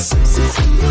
Thank you.